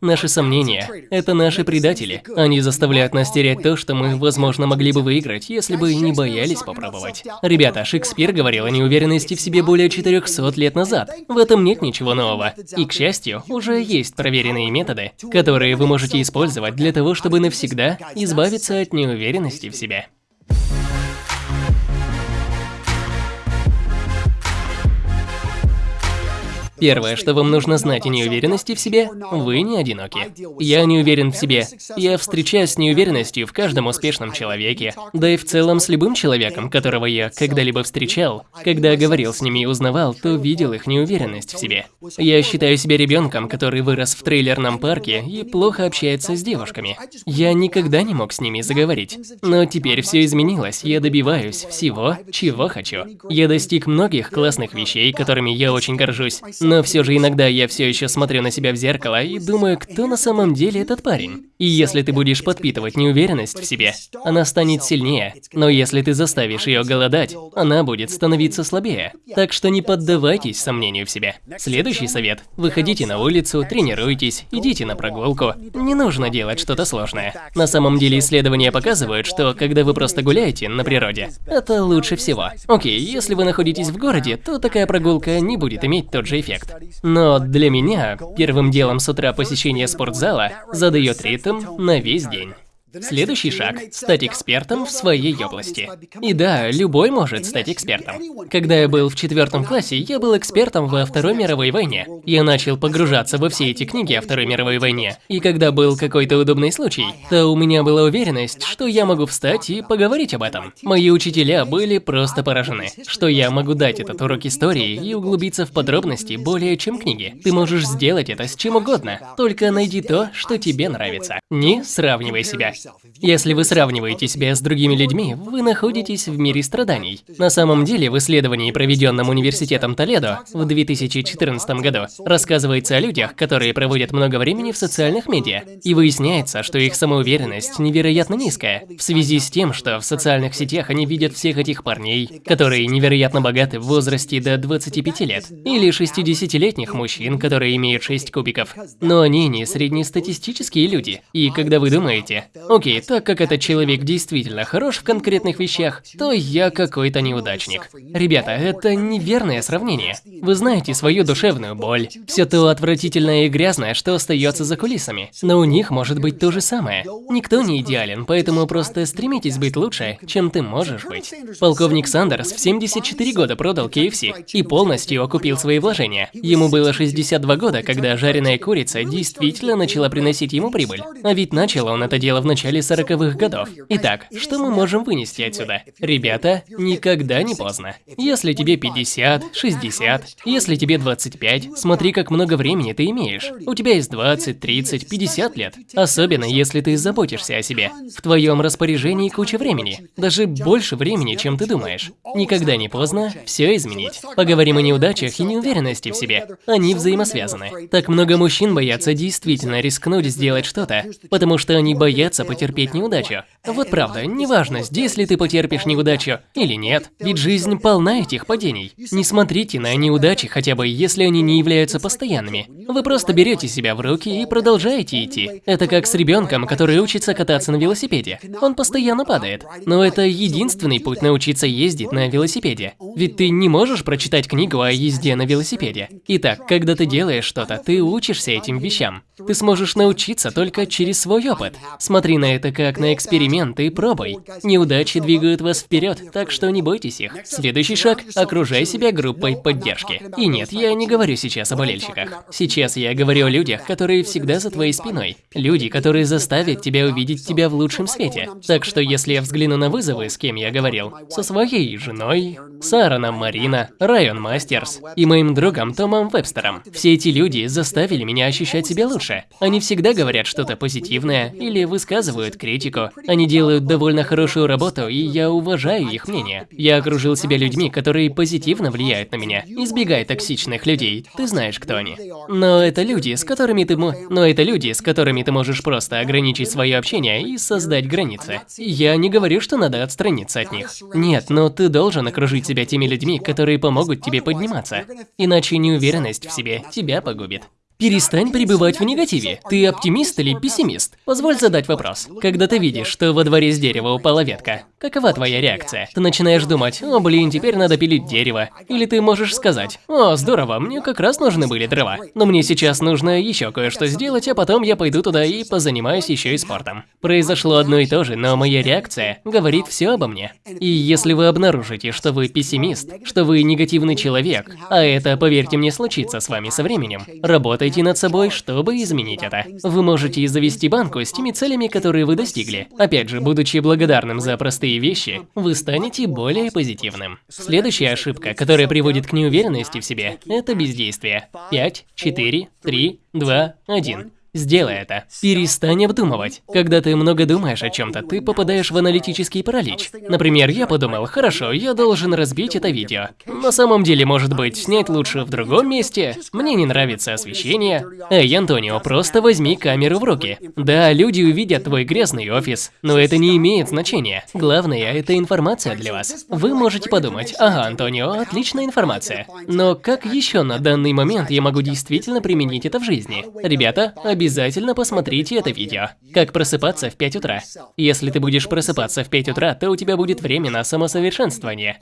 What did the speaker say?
Наши сомнения – это наши предатели. Они заставляют нас терять то, что мы, возможно, могли бы выиграть, если бы не боялись попробовать. Ребята, Шекспир говорил о неуверенности в себе более 400 лет назад. В этом нет ничего нового. И, к счастью, уже есть проверенные методы, которые вы можете использовать для того, чтобы навсегда избавиться от неуверенности в себе. Первое, что вам нужно знать о неуверенности в себе, вы не одиноки. Я не уверен в себе. Я встречаюсь с неуверенностью в каждом успешном человеке, да и в целом с любым человеком, которого я когда-либо встречал. Когда говорил с ними и узнавал, то видел их неуверенность в себе. Я считаю себя ребенком, который вырос в трейлерном парке и плохо общается с девушками. Я никогда не мог с ними заговорить. Но теперь все изменилось, я добиваюсь всего, чего хочу. Я достиг многих классных вещей, которыми я очень горжусь, но все же иногда я все еще смотрю на себя в зеркало и думаю, кто на самом деле этот парень. И если ты будешь подпитывать неуверенность в себе, она станет сильнее. Но если ты заставишь ее голодать, она будет становиться слабее. Так что не поддавайтесь сомнению в себе. Следующий совет. Выходите на улицу, тренируйтесь, идите на прогулку. Не нужно делать что-то сложное. На самом деле исследования показывают, что когда вы просто гуляете на природе, это лучше всего. Окей, если вы находитесь в городе, то такая прогулка не будет иметь тот же эффект эффект. Но для меня первым делом с утра посещение спортзала задает ритм на весь день. Следующий шаг – стать экспертом в своей области. И да, любой может стать экспертом. Когда я был в четвертом классе, я был экспертом во Второй мировой войне. Я начал погружаться во все эти книги о Второй мировой войне. И когда был какой-то удобный случай, то у меня была уверенность, что я могу встать и поговорить об этом. Мои учителя были просто поражены, что я могу дать этот урок истории и углубиться в подробности более чем книги. Ты можешь сделать это с чем угодно, только найди то, что тебе нравится. Не сравнивай себя. Если вы сравниваете себя с другими людьми, вы находитесь в мире страданий. На самом деле, в исследовании, проведенном Университетом Толедо в 2014 году, рассказывается о людях, которые проводят много времени в социальных медиа. И выясняется, что их самоуверенность невероятно низкая, в связи с тем, что в социальных сетях они видят всех этих парней, которые невероятно богаты в возрасте до 25 лет, или 60-летних мужчин, которые имеют 6 кубиков. Но они не среднестатистические люди. И когда вы думаете, Окей, так как этот человек действительно хорош в конкретных вещах, то я какой-то неудачник. Ребята, это неверное сравнение. Вы знаете свою душевную боль, все то отвратительное и грязное, что остается за кулисами. Но у них может быть то же самое. Никто не идеален, поэтому просто стремитесь быть лучше, чем ты можешь быть. Полковник Сандерс в 74 года продал KFC и полностью окупил свои вложения. Ему было 62 года, когда жареная курица действительно начала приносить ему прибыль. А ведь начал он это дело в начале начале 40-х годов. Итак, что мы можем вынести отсюда? Ребята, никогда не поздно. Если тебе 50, 60, если тебе 25, смотри, как много времени ты имеешь. У тебя есть 20, 30, 50 лет. Особенно, если ты заботишься о себе. В твоем распоряжении куча времени. Даже больше времени, чем ты думаешь. Никогда не поздно все изменить. Поговорим о неудачах и неуверенности в себе. Они взаимосвязаны. Так много мужчин боятся действительно рискнуть сделать что-то, потому что они боятся потерпеть неудачу. Вот правда, неважно, здесь ли ты потерпишь неудачу или нет, ведь жизнь полна этих падений. Не смотрите на неудачи хотя бы, если они не являются постоянными. Вы просто берете себя в руки и продолжаете идти. Это как с ребенком, который учится кататься на велосипеде. Он постоянно падает. Но это единственный путь научиться ездить на велосипеде. Ведь ты не можешь прочитать книгу о езде на велосипеде. Итак, когда ты делаешь что-то, ты учишься этим вещам. Ты сможешь научиться только через свой опыт. Смотри на это как на эксперимент и пробуй. Неудачи двигают вас вперед, так что не бойтесь их. Следующий шаг – окружай себя группой поддержки. И нет, я не говорю сейчас о болельщиках. Сейчас я говорю о людях, которые всегда за твоей спиной. Люди, которые заставят тебя увидеть тебя в лучшем свете. Так что если я взгляну на вызовы, с кем я говорил, со своей женой, Сараном Марина, Район Мастерс и моим другом Томом Вебстером, все эти люди заставили меня ощущать себя лучше. Они всегда говорят что-то позитивное или высказывают критику. Они делают довольно хорошую работу, и я уважаю их мнение. Я окружил себя людьми, которые позитивно влияют на меня. Избегай токсичных людей, ты знаешь, кто они. Но это люди, с которыми ты. Но это люди, с которыми ты можешь просто ограничить свое общение и создать границы. Я не говорю, что надо отстраниться от них. Нет, но ты должен окружить себя теми людьми, которые помогут тебе подниматься. Иначе неуверенность в себе тебя погубит. Перестань пребывать в негативе. Ты оптимист или пессимист? Позволь задать вопрос. Когда ты видишь, что во дворе с дерева упала ветка, какова твоя реакция? Ты начинаешь думать, о блин, теперь надо пилить дерево. Или ты можешь сказать, о, здорово, мне как раз нужны были дрова. Но мне сейчас нужно еще кое-что сделать, а потом я пойду туда и позанимаюсь еще и спортом. Произошло одно и то же, но моя реакция говорит все обо мне. И если вы обнаружите, что вы пессимист, что вы негативный человек, а это, поверьте мне, случится с вами со временем, работайте над собой, чтобы изменить это. Вы можете завести банку с теми целями, которые вы достигли. Опять же, будучи благодарным за простые вещи, вы станете более позитивным. Следующая ошибка, которая приводит к неуверенности в себе, это бездействие. 5, 4, 3, 2, 1. Сделай это. Перестань обдумывать. Когда ты много думаешь о чем-то, ты попадаешь в аналитический паралич. Например, я подумал, хорошо, я должен разбить это видео. На самом деле, может быть, снять лучше в другом месте? Мне не нравится освещение. Эй, Антонио, просто возьми камеру в руки. Да, люди увидят твой грязный офис, но это не имеет значения. Главное, это информация для вас. Вы можете подумать, ага, Антонио, отличная информация. Но как еще на данный момент я могу действительно применить это в жизни? Ребята, обязательно посмотрите это видео. Как просыпаться в 5 утра. Если ты будешь просыпаться в 5 утра, то у тебя будет время на самосовершенствование.